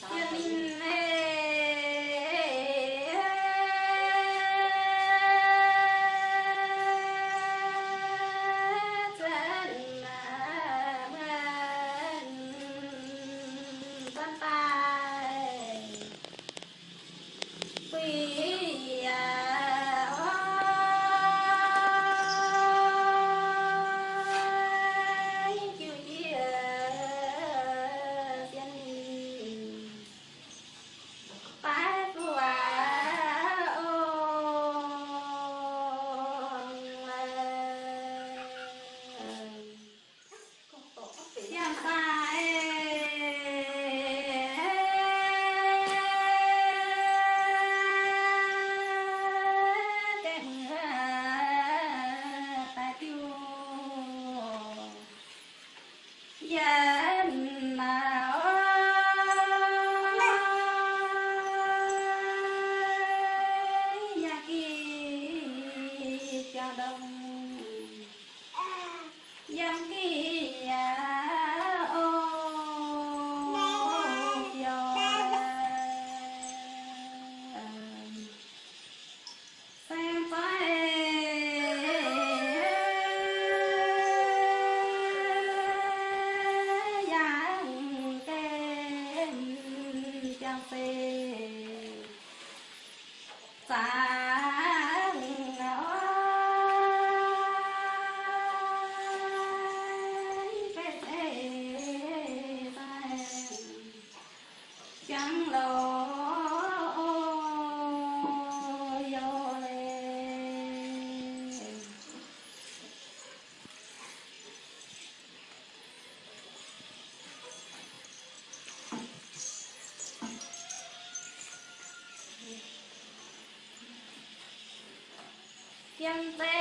天也 Yeah.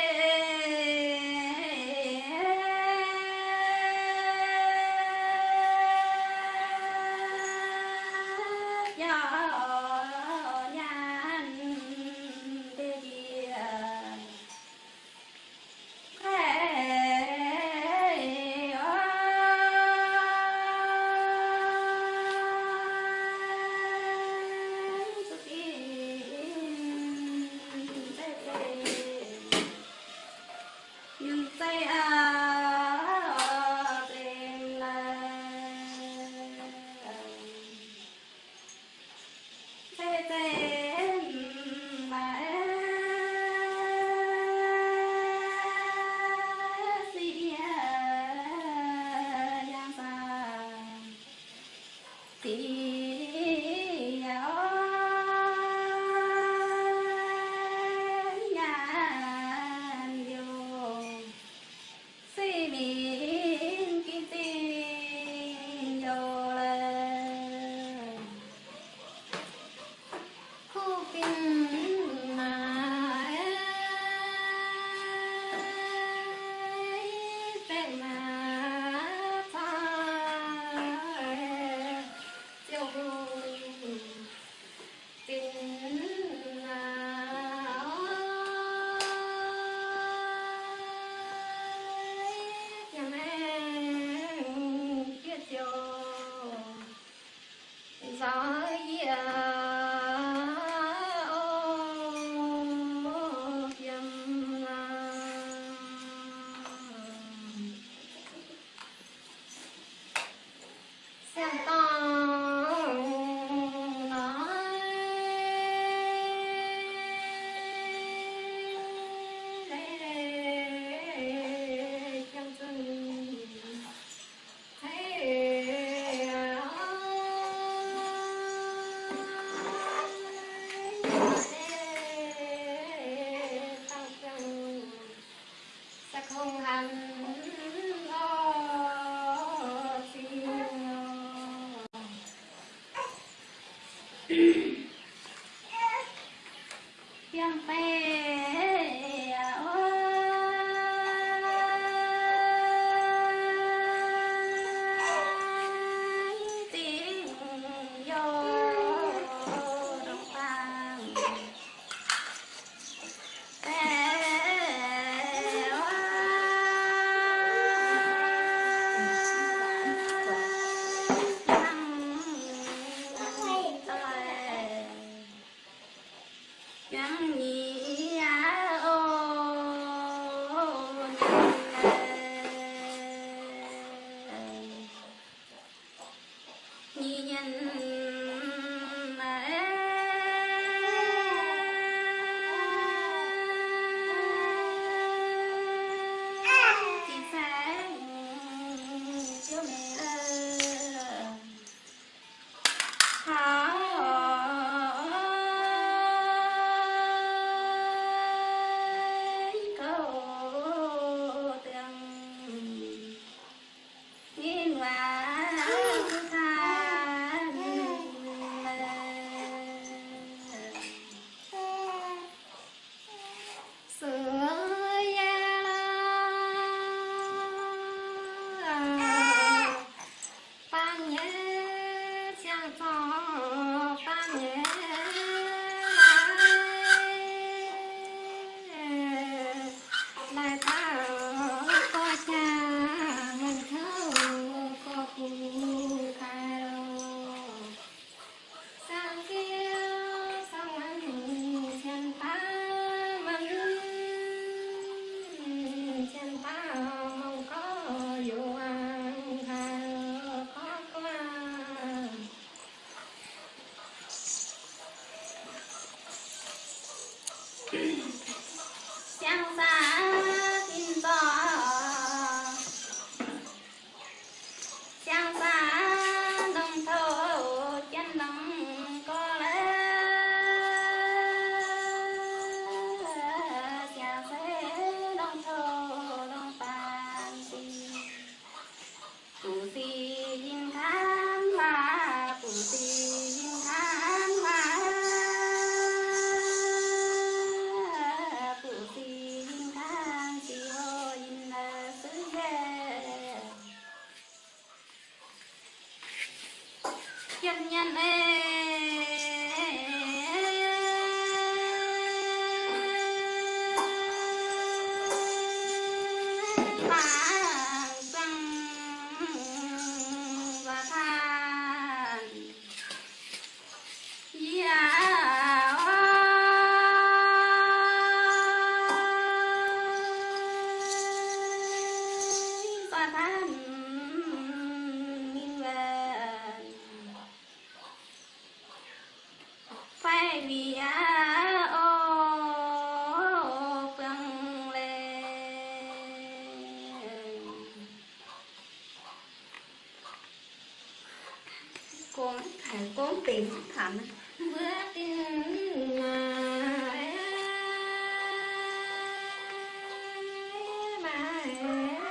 Mà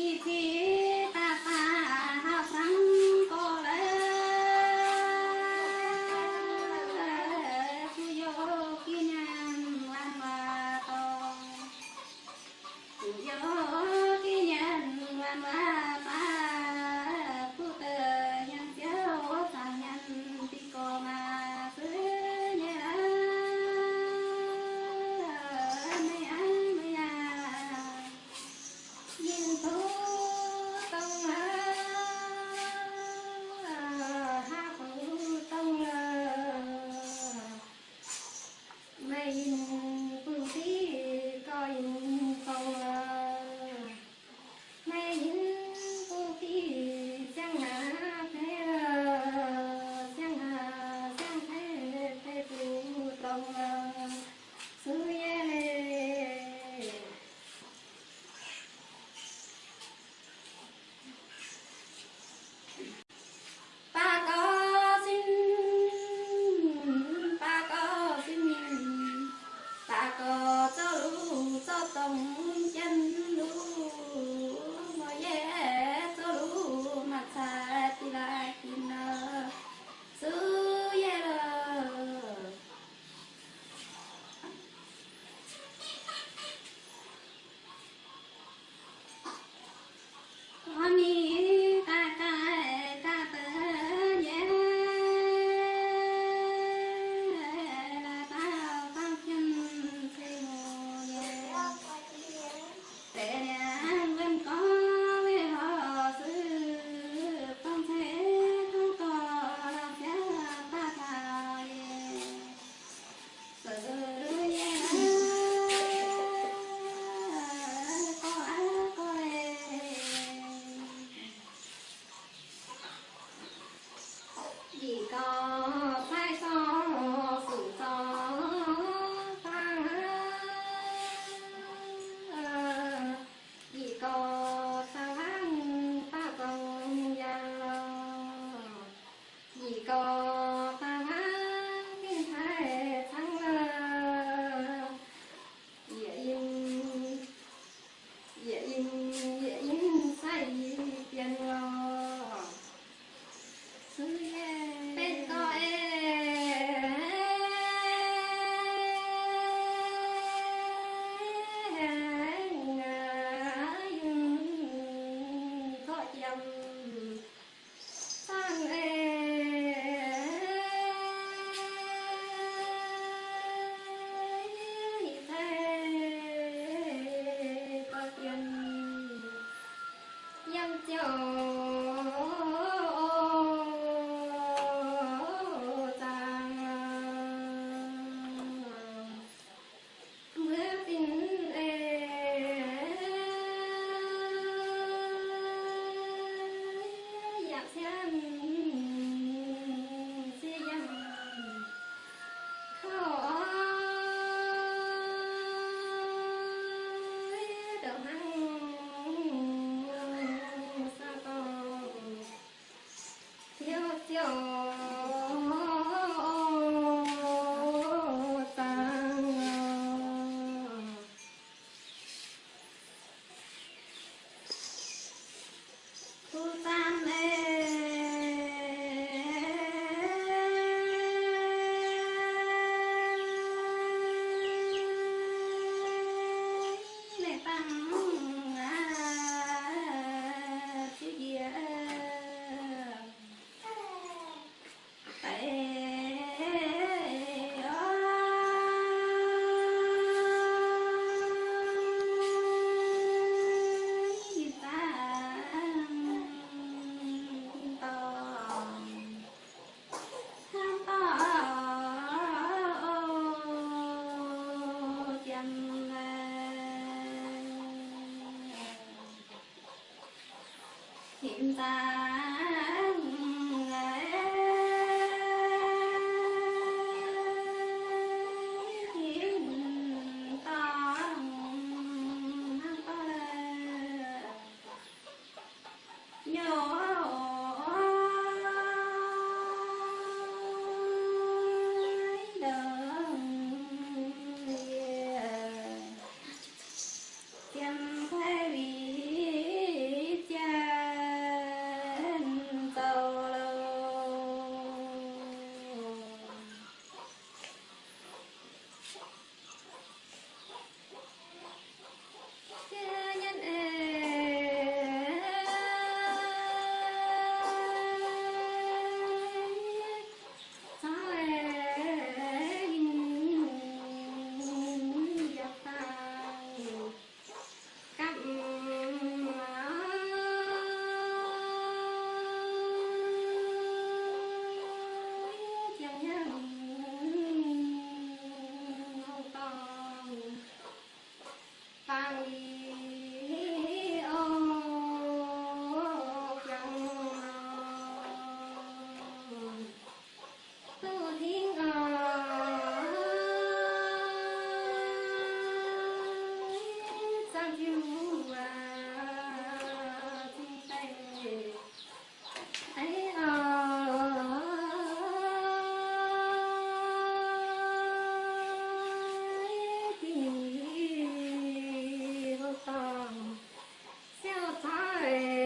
ที่ที่ Bye.